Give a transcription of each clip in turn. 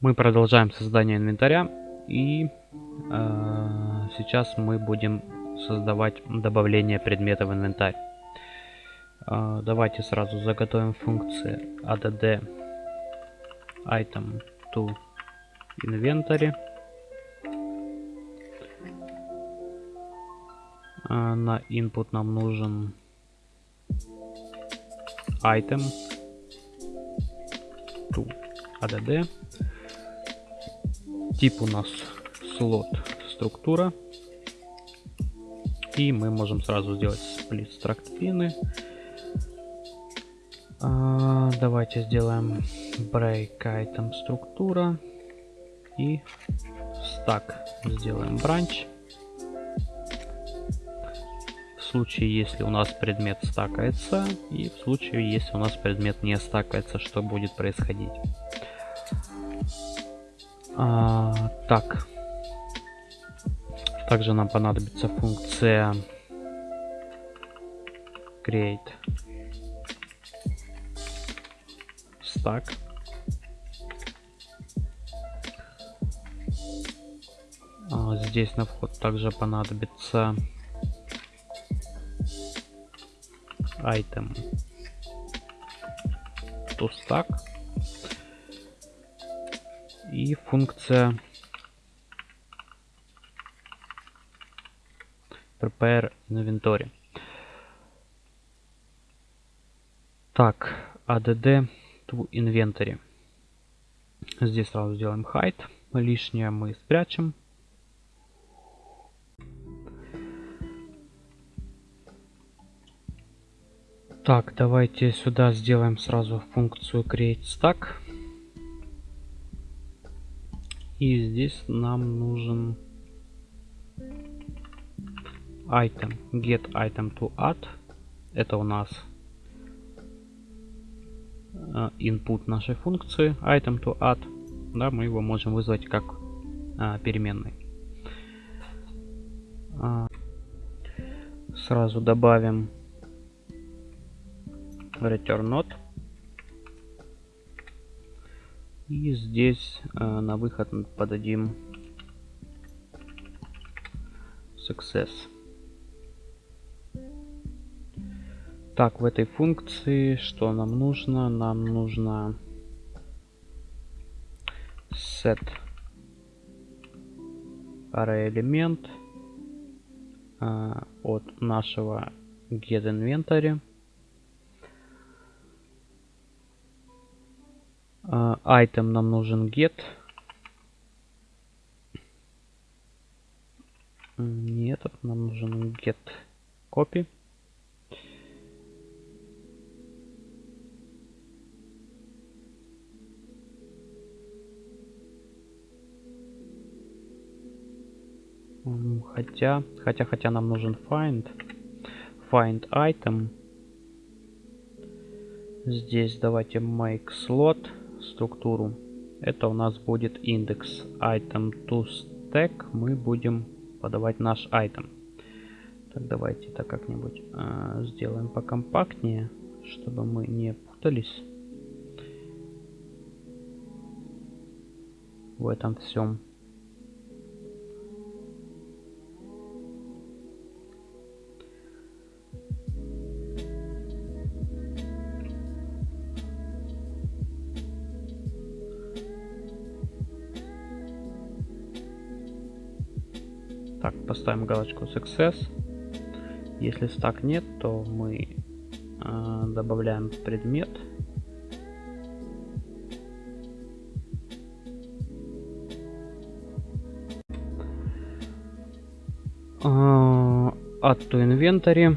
Мы продолжаем создание инвентаря и э, сейчас мы будем создавать добавление предмета в инвентарь. Э, давайте сразу заготовим функции add item to inventory. Э, на input нам нужен item to add Тип у нас слот структура. И мы можем сразу сделать сплит struct пины. А, давайте сделаем break item структура. И stack сделаем branch. В случае, если у нас предмет стакается, и в случае, если у нас предмет не стакается, что будет происходить. А, так. Также нам понадобится функция create stack. А, здесь на вход также понадобится item to stack и функция prepare inventory. Так, add to inventory. Здесь сразу сделаем hide. Лишнее мы спрячем. Так, давайте сюда сделаем сразу функцию create stack. И здесь нам нужен item, get item to add. Это у нас э, input нашей функции item to add. Да, мы его можем вызвать как а, переменный. А, сразу добавим return not. И здесь э, на выход подадим success. Так, в этой функции что нам нужно? Нам нужно set array элемент э, от нашего get inventory item нам нужен get. Нет, нам нужен get copy. Хотя, хотя, хотя нам нужен find. Find item. Здесь давайте make slot структуру. Это у нас будет индекс item to stack. Мы будем подавать наш item. Так, давайте это как-нибудь э, сделаем покомпактнее, чтобы мы не путались в этом всем. Поставим галочку Success. Если стак нет, то мы э, добавляем предмет. Uh, add to inventory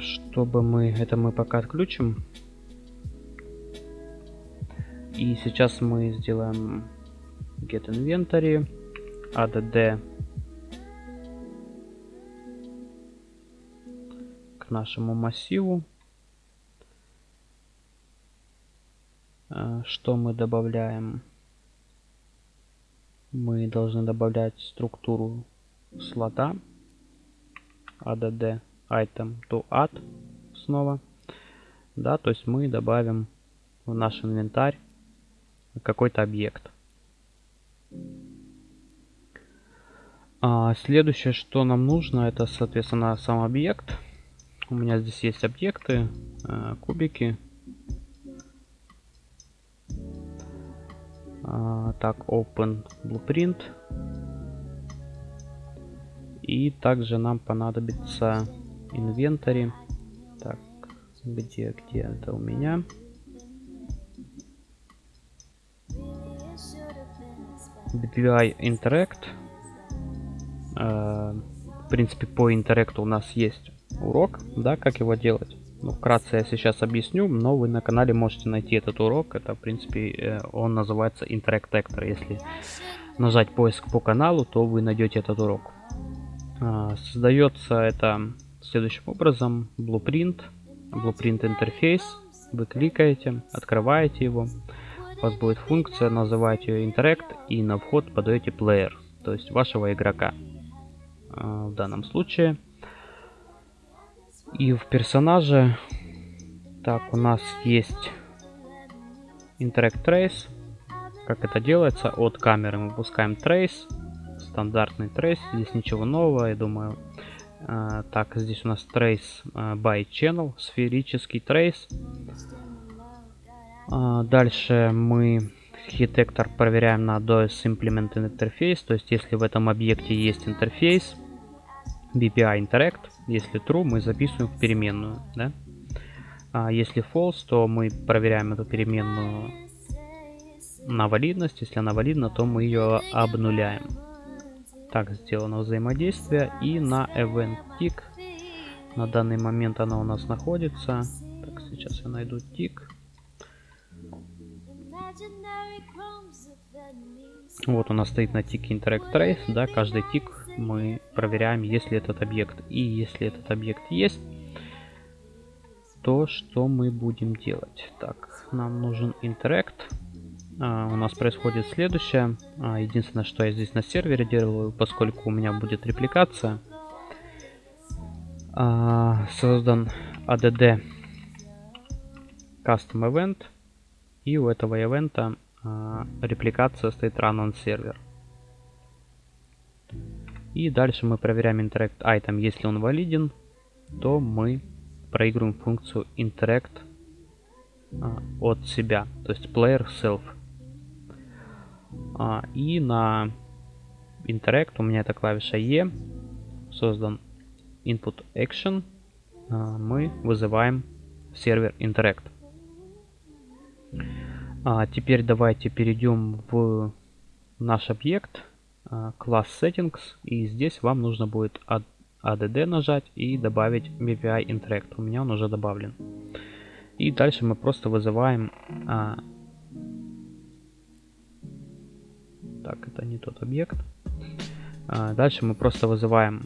чтобы мы это мы пока отключим и сейчас мы сделаем get inventory add к нашему массиву. А, что мы добавляем? Мы должны добавлять структуру слота add item to add снова. Да, то есть мы добавим в наш инвентарь какой-то объект. А следующее, что нам нужно, это, соответственно, сам объект. У меня здесь есть объекты, э, кубики. А, так, open blueprint. И также нам понадобится инвентарь. Так, где, где это у меня? BPI Interact. Э, в принципе, по интеракту у нас есть урок, да, как его делать. Ну, вкратце я сейчас объясню, но вы на канале можете найти этот урок. Это, в принципе, э, он называется Interact. Если нажать поиск по каналу, то вы найдете этот урок. А, создается это следующим образом. Blueprint, Blueprint интерфейс. Вы кликаете, открываете его. У вас будет функция, называете ее Interact и на вход подаете Player, то есть вашего игрока. А, в данном случае. И в персонаже, так, у нас есть Interact Trace. Как это делается? От камеры мы выпускаем Trace. Стандартный Trace. Здесь ничего нового, я думаю. А, так, здесь у нас Trace а, by Channel. Сферический Trace. Дальше мы архитектор проверяем на DOS Implement Interface. То есть, если в этом объекте есть интерфейс, BPI Interact. Если true, мы записываем в переменную. Да? А если false, то мы проверяем эту переменную на валидность. Если она валидна, то мы ее обнуляем. Так сделано взаимодействие. И на event tick. На данный момент она у нас находится. Так, сейчас я найду тик. Вот у нас стоит на тике Interact Trace, да, каждый тик мы проверяем, если этот объект. И если этот объект есть, то что мы будем делать? Так, нам нужен. А, у нас происходит следующее. А, единственное, что я здесь на сервере делаю, поскольку у меня будет репликация. А, создан ADD Custom Event. И у этого ивента а, репликация стоит run on server. И дальше мы проверяем interact item. Если он валиден, то мы проигрываем функцию interact а, от себя, то есть player self. А, и на interact у меня это клавиша E, создан input action, а, мы вызываем сервер interact. Теперь давайте перейдем в наш объект, класс а, settings, и здесь вам нужно будет add нажать и добавить BPI Interact. У меня он уже добавлен. И дальше мы просто вызываем... А... Так, это не тот объект. А, дальше мы просто вызываем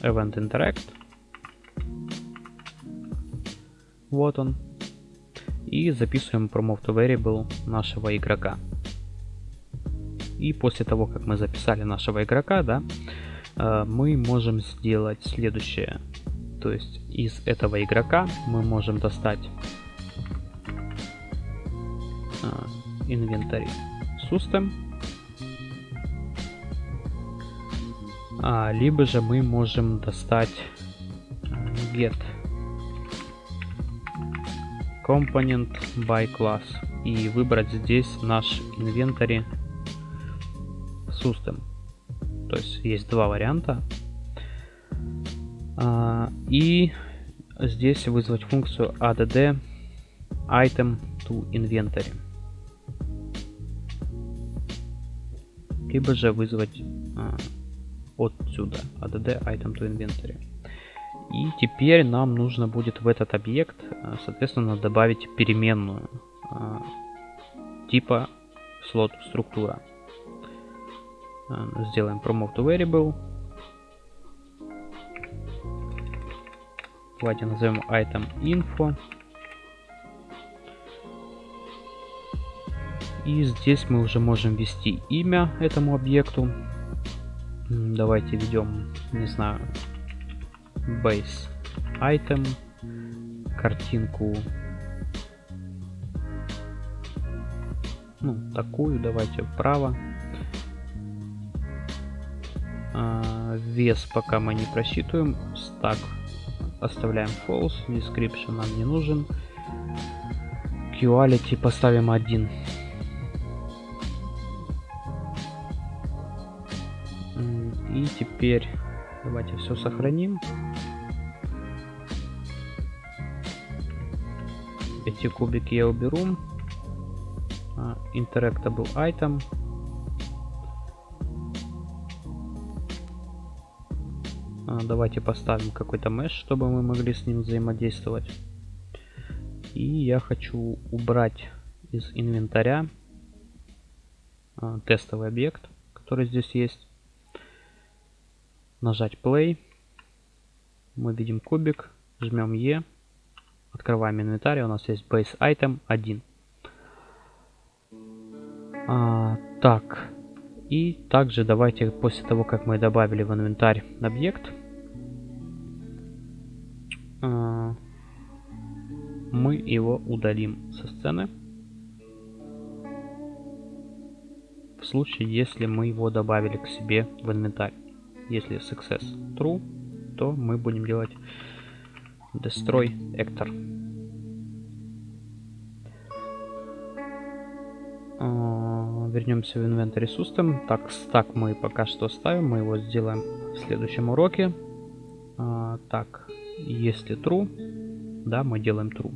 Event Interact. Вот он и записываем promote variable нашего игрока. И после того, как мы записали нашего игрока, да, э, мы можем сделать следующее. То есть из этого игрока мы можем достать инвентарь system, а, либо же мы можем достать э, get Component by Class и выбрать здесь наш инвентарь System. То есть есть два варианта. А, и здесь вызвать функцию add item to inventory. Либо же вызвать а, отсюда add item to inventory. И теперь нам нужно будет в этот объект, э, соответственно, добавить переменную типа слот структура. Э, сделаем promote to variable. Давайте назовем item info. И здесь мы уже можем ввести имя этому объекту. Давайте введем, не знаю, base item, картинку, ну, такую, давайте вправо. А, вес пока мы не просчитываем. Стак оставляем false. Description нам не нужен. Quality поставим 1. И теперь давайте все сохраним. Эти кубики я уберу. Uh, interactable item. Давайте поставим какой-то mesh, чтобы мы могли с ним взаимодействовать. И я хочу убрать из инвентаря uh, тестовый объект, который здесь есть. Нажать play. Мы видим кубик, жмем E. Открываем инвентарь, у нас есть base item 1. А, так, и также давайте после того, как мы добавили в инвентарь объект, а, мы его удалим со сцены. В случае, если мы его добавили к себе в инвентарь. Если success true, то мы будем делать Destroy Actor. Uh, вернемся в Inventory System. Так, стак мы пока что ставим. Мы его сделаем в следующем уроке. Uh, так, если true, да, мы делаем true.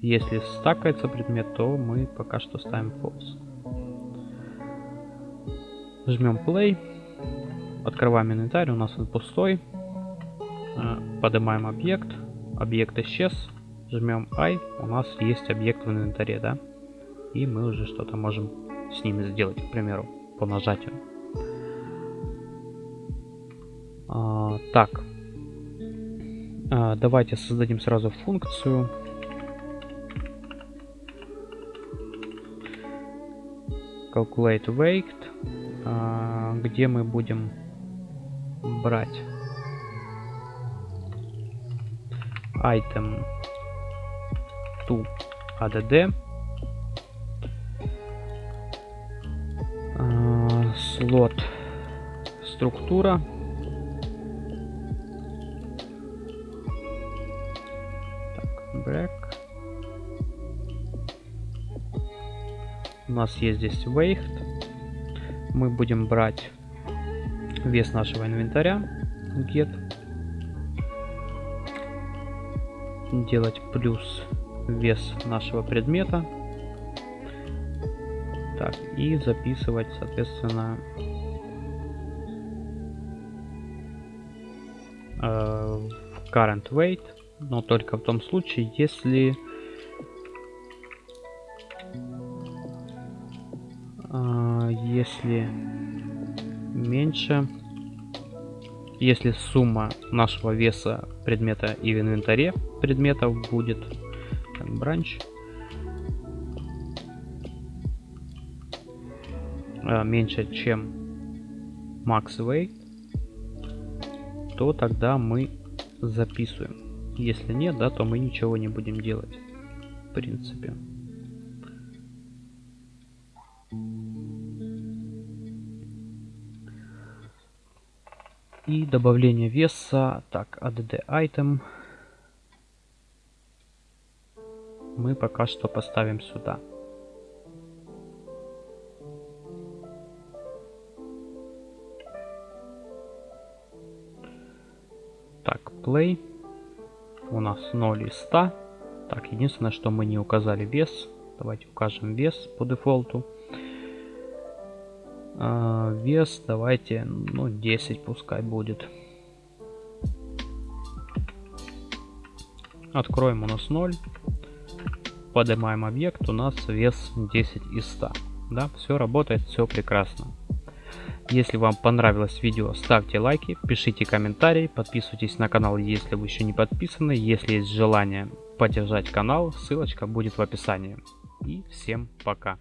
Если стакается предмет, то мы пока что ставим false. Жмем play. Открываем инвентарь, у нас он пустой. Uh, поднимаем объект объект исчез, жмем I, у нас есть объект в инвентаре, да? И мы уже что-то можем с ними сделать, к примеру, по нажатию. А, так, а, давайте создадим сразу функцию. Calculate weight, а, где мы будем брать item to add uh, слот структура break у нас есть здесь weight мы будем брать вес нашего инвентаря get. Делать плюс вес нашего предмета. Так, и записывать, соответственно, э, current weight, но только в том случае, если э, если меньше если сумма нашего веса предмета и в инвентаре предметов будет так, бранч. А, меньше чем max weight то тогда мы записываем если нет да то мы ничего не будем делать в принципе И добавление веса. Так, add item. Мы пока что поставим сюда. Так, play. У нас 0 из 100. Так, единственное, что мы не указали вес. Давайте укажем вес по дефолту. А, вес давайте, ну, 10 пускай будет. Откроем у нас 0. Поднимаем объект, у нас вес 10 из 100. Да, все работает, все прекрасно. Если вам понравилось видео, ставьте лайки, пишите комментарии, подписывайтесь на канал, если вы еще не подписаны. Если есть желание поддержать канал, ссылочка будет в описании. И всем пока.